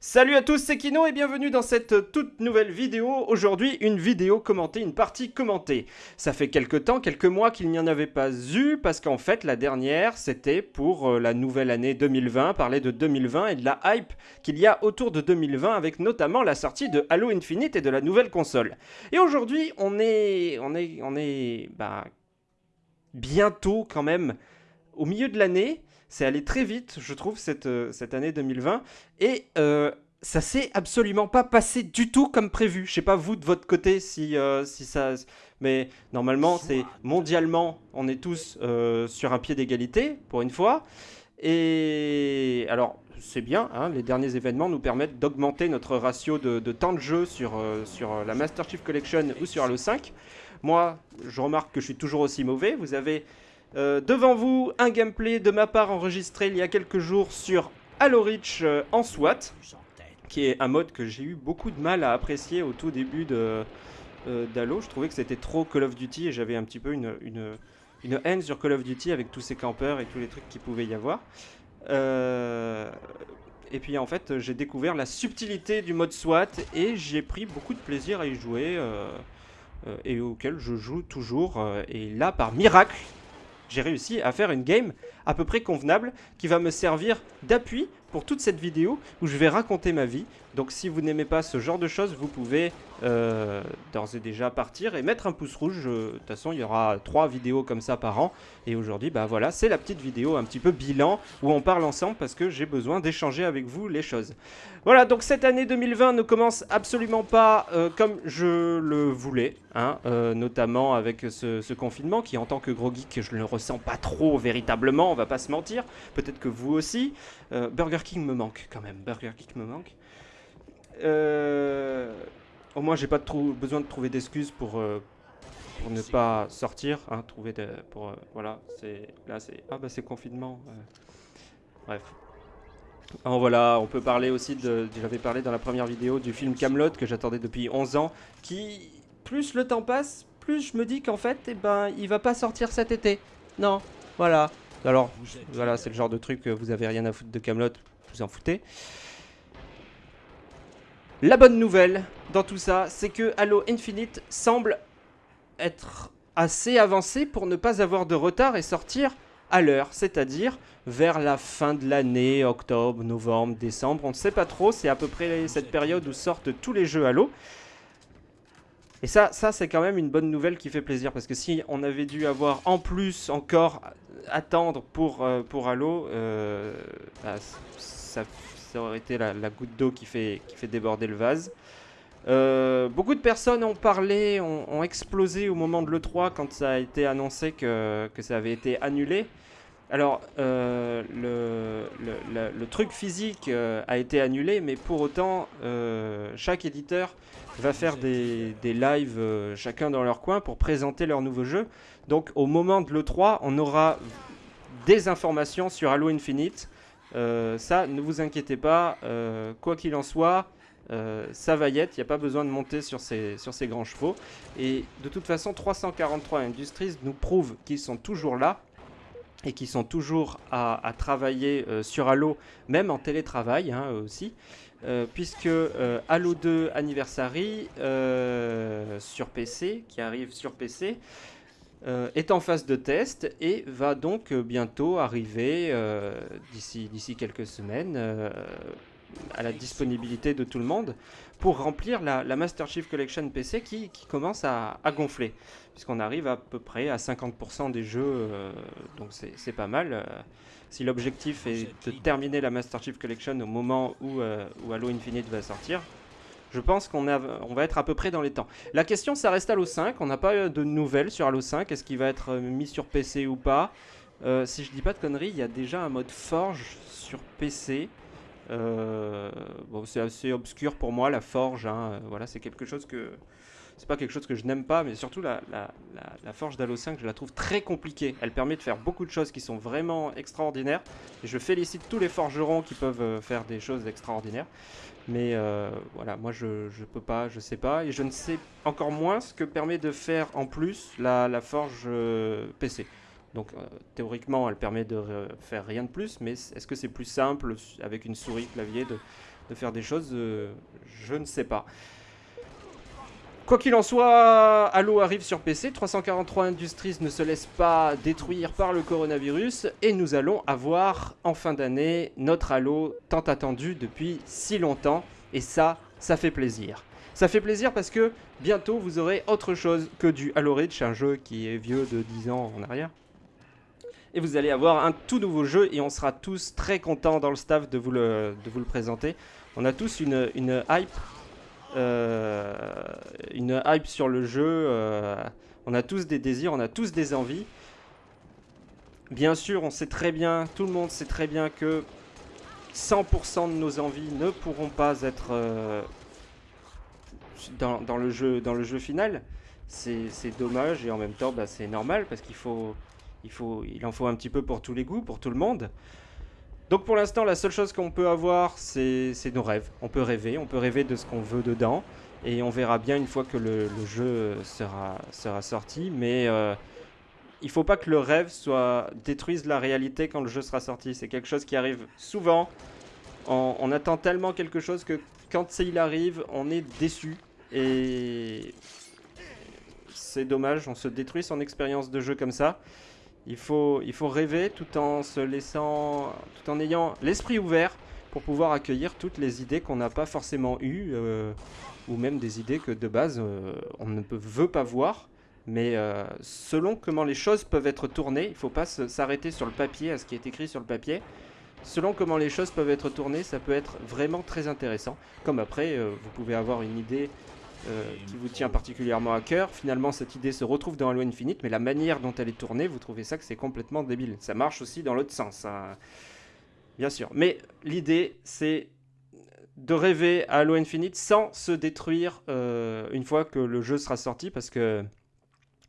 Salut à tous, c'est Kino et bienvenue dans cette toute nouvelle vidéo. Aujourd'hui, une vidéo commentée, une partie commentée. Ça fait quelques temps, quelques mois qu'il n'y en avait pas eu, parce qu'en fait, la dernière, c'était pour euh, la nouvelle année 2020, parler de 2020 et de la hype qu'il y a autour de 2020, avec notamment la sortie de Halo Infinite et de la nouvelle console. Et aujourd'hui, on est, on est, on est, bah, bientôt quand même au milieu de l'année, c'est allé très vite, je trouve, cette, euh, cette année 2020. Et euh, ça s'est absolument pas passé du tout comme prévu. Je sais pas vous de votre côté si, euh, si ça... Mais normalement, c'est mondialement, on est tous sur un pied d'égalité, pour une fois. Et alors, c'est bien, hein, les derniers événements nous permettent d'augmenter notre ratio de, de, temps de jeu sur, sur la Master Chief Collection ou sur Halo 5. Moi, je remarque que je suis toujours aussi mauvais. Vous avez euh, devant vous, un gameplay de ma part enregistré il y a quelques jours sur Halo Reach euh, en SWAT, qui est un mode que j'ai eu beaucoup de mal à apprécier au tout début de euh, d'Halo. Je trouvais que c'était trop Call of Duty et j'avais un petit peu une, une, une, haine sur Call of Duty avec tous ces campeurs et tous les trucs qu'il pouvait y avoir. et puis en fait, j'ai découvert la subtilité du mode SWAT et j'ai pris beaucoup de plaisir à y jouer. et auquel je joue toujours. et là, par miracle, j'ai réussi à faire une game à peu près convenable qui va me servir d'appui pour toute cette vidéo où je vais raconter ma vie. Donc si vous n'aimez pas ce genre de choses, vous pouvez euh, d'ores et déjà partir et mettre un pouce rouge. De toute façon, il y aura trois vidéos comme ça par an. Et aujourd'hui, bah voilà, c'est la petite vidéo un petit peu bilan où on parle ensemble parce que j'ai besoin d'échanger avec vous les choses. Voilà, donc cette année 2020 ne commence absolument pas euh, comme je le voulais, hein, euh, notamment avec ce, confinement qui en tant que gros geek, je ne le ressens pas trop véritablement, on va pas se mentir. Peut-être que vous aussi. Burger King me manque quand même, Burger King me manque. Euh, au moins, j'ai pas besoin de trouver d'excuses pour, euh, ne pas sortir. Hein, trouver pour, euh, voilà, c'est là, c'est ah bah c'est confinement. Bref. Alors voilà, on peut parler aussi de. J'avais parlé dans la première vidéo du film Camelot que j'attendais depuis 11 ans, qui plus le temps passe, plus je me dis qu'en fait, eh ben, il va pas sortir cet été. Non, voilà. Alors, voilà, c'est le genre de truc que vous avez rien à foutre de Camelot, vous en foutez. La bonne nouvelle dans tout ça, c'est que Halo Infinite semble être assez avancé pour ne pas avoir de retard et sortir à l'heure, c'est-à-dire vers la fin de l'année, octobre, novembre, décembre, on ne sait pas trop, c'est à peu près cette période où sortent tous les jeux Halo. Et ça, ça c'est quand même une bonne nouvelle qui fait plaisir, parce que si on avait dû avoir en plus encore attendre pour, euh, pour Halo, euh, bah, ça aurait été la, goutte d'eau qui fait, qui fait déborder le vase. Euh, beaucoup de personnes ont parlé, ont, explosé au moment de l'E3 quand ça a été annoncé que, que ça avait été annulé. Alors, euh, le, truc physique euh, a été annulé, mais pour autant, chaque éditeur va faire des, lives chacun dans leur coin pour présenter leur nouveau jeu. Donc, au moment de l'E3, on aura des informations sur Halo Infinite, euh, ça, ne vous inquiétez pas, euh, quoi qu'il en soit, euh, ça va y être, il n'y a pas besoin de monter sur ces, sur ces grands chevaux. Et de toute façon, 343 Industries nous prouve qu'ils sont toujours là et qu'ils sont toujours à, travailler sur Halo, même en télétravail hein, aussi. puisque Halo 2 Anniversary sur PC, qui arrive sur PC, euh, est en phase de test et va donc euh, bientôt arriver euh, d'ici quelques semaines à la disponibilité de tout le monde pour remplir la, Master Chief Collection PC qui, commence à, gonfler puisqu'on arrive à peu près à 50% des jeux donc c'est pas mal si l'objectif est de terminer la Master Chief Collection au moment où, où Halo Infinite va sortir je pense qu'on on va être à peu près dans les temps. La question, ça reste Halo 5. On n'a pas de nouvelles sur Halo 5. Est-ce qu'il va être euh, mis sur PC ou pas? Euh, Si je dis pas de conneries, il y a déjà un mode Forge sur PC. Euh, c'est assez obscur pour moi, la Forge. Hein. Voilà, c'est quelque chose que c'est pas quelque chose que je n'aime pas, mais surtout la, la, forge d'Halo 5, je la trouve très compliquée. Elle permet de faire beaucoup de choses qui sont vraiment extraordinaires. Et je félicite tous les forgerons qui peuvent euh, faire des choses extraordinaires. Mais euh, voilà, moi je, je peux pas, je sais pas. Et je ne sais encore moins ce que permet de faire en plus la, forge euh, PC. Donc théoriquement, elle permet de faire rien de plus, mais est-ce que c'est plus simple avec une souris clavier de, faire des choses Je ne sais pas. Quoi qu'il en soit, Halo arrive sur PC, 343 Industries ne se laisse pas détruire par le coronavirus et nous allons avoir en fin d'année notre Halo tant attendu depuis si longtemps et ça, ça fait plaisir. Ça fait plaisir parce que bientôt vous aurez autre chose que du Halo Reach, un jeu qui est vieux de 10 ans en arrière. Et vous allez avoir un tout nouveau jeu et on sera tous très contents dans le staff de vous le, de vous le présenter. On a tous une, une hype euh, une hype sur le jeu. Euh, on a tous des désirs, on a tous des envies. Bien sûr, on sait très bien, tout le monde sait très bien que 100% de nos envies ne pourront pas être euh, dans, le jeu, dans le jeu final. C'est dommage et en même temps, bah, c'est normal parce qu'il faut, il faut, il en faut un petit peu pour tous les goûts, pour tout le monde. Donc pour l'instant, la seule chose qu'on peut avoir, c'est nos rêves. On peut rêver, on peut rêver de ce qu'on veut dedans. Et on verra bien une fois que le, jeu sera, sera sorti. Mais euh, il faut pas que le rêve soit détruise la réalité quand le jeu sera sorti. C'est quelque chose qui arrive souvent. On, attend tellement quelque chose que quand il arrive, on est déçu. Et c'est dommage, on se détruit son expérience de jeu comme ça. Il faut, rêver tout en se laissant, tout en ayant l'esprit ouvert pour pouvoir accueillir toutes les idées qu'on n'a pas forcément eues, euh, ou même des idées que de base euh, on ne veut pas voir. Mais euh, selon comment les choses peuvent être tournées, il ne faut pas s'arrêter sur le papier, à ce qui est écrit sur le papier. Selon comment les choses peuvent être tournées, ça peut être vraiment très intéressant. Comme après, vous pouvez avoir une idée euh, qui vous tient particulièrement à cœur. Finalement, cette idée se retrouve dans Halo Infinite, mais la manière dont elle est tournée, vous trouvez ça que c'est complètement débile. Ça marche aussi dans l'autre sens, hein. bien sûr. Mais l'idée, c'est de rêver à Halo Infinite sans se détruire euh, une fois que le jeu sera sorti, parce que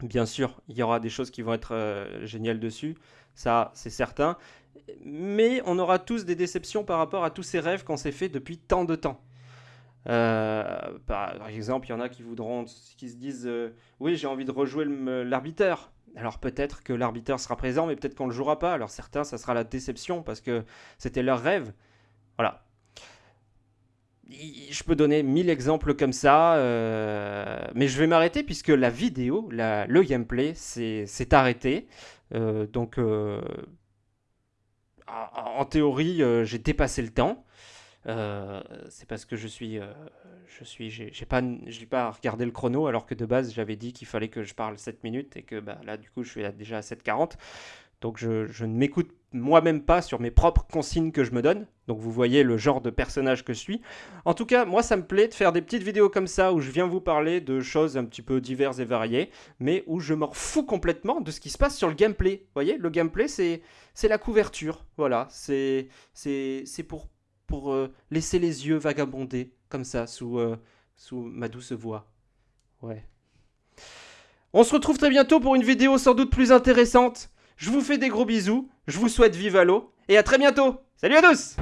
bien sûr, il y aura des choses qui vont être euh, géniales dessus, ça c'est certain. Mais on aura tous des déceptions par rapport à tous ces rêves qu'on s'est fait depuis tant de temps. Euh, par, exemple, il y en a qui voudront, qui se disent euh, Oui, j'ai envie de rejouer l'arbiteur. Alors peut-être que l'arbiteur sera présent, mais peut-être qu'on ne le jouera pas. Alors certains, ça sera la déception parce que c'était leur rêve. Voilà. Je peux donner mille exemples comme ça, euh, mais je vais m'arrêter puisque la vidéo, le gameplay, s'est arrêté. donc, en théorie, j'ai dépassé le temps. Euh, c'est parce que je suis, euh, je suis, j'ai pas, je n'ai pas regardé le chrono alors que de base j'avais dit qu'il fallait que je parle 7 minutes et que bah, là du coup je suis déjà à 7h40. Donc je, je ne m'écoute moi-même pas sur mes propres consignes que je me donne. Donc vous voyez le genre de personnage que je suis. En tout cas, moi ça me plaît de faire des petites vidéos comme ça où je viens vous parler de choses un petit peu diverses et variées, mais où je m'en fous complètement de ce qui se passe sur le gameplay. Vous voyez, le gameplay c'est la couverture. Voilà, c'est pour pour euh, laisser les yeux vagabonder comme ça sous, euh, sous ma douce voix. Ouais. On se retrouve très bientôt pour une vidéo sans doute plus intéressante. Je vous fais des gros bisous, je vous souhaite vive à l'eau et à très bientôt. Salut à tous